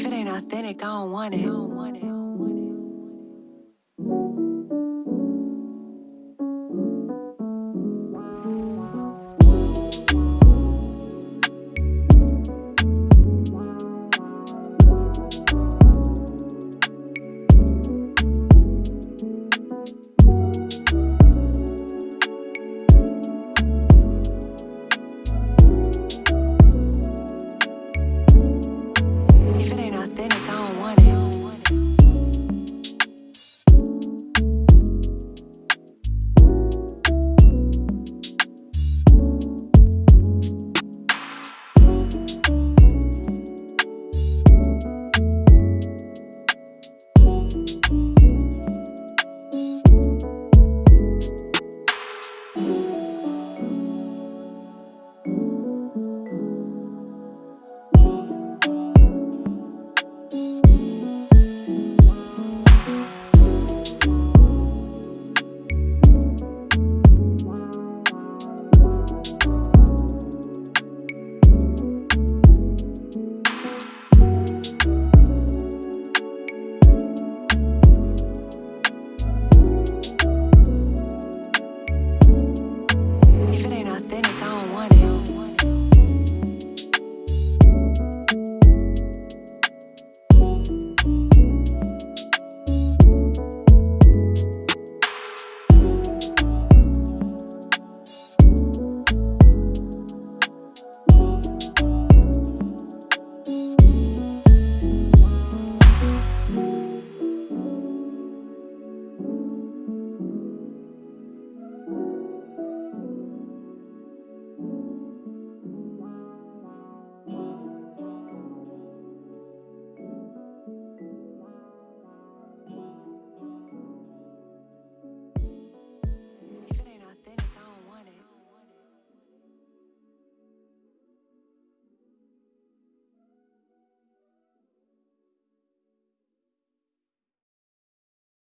If it ain't authentic, I don't want it.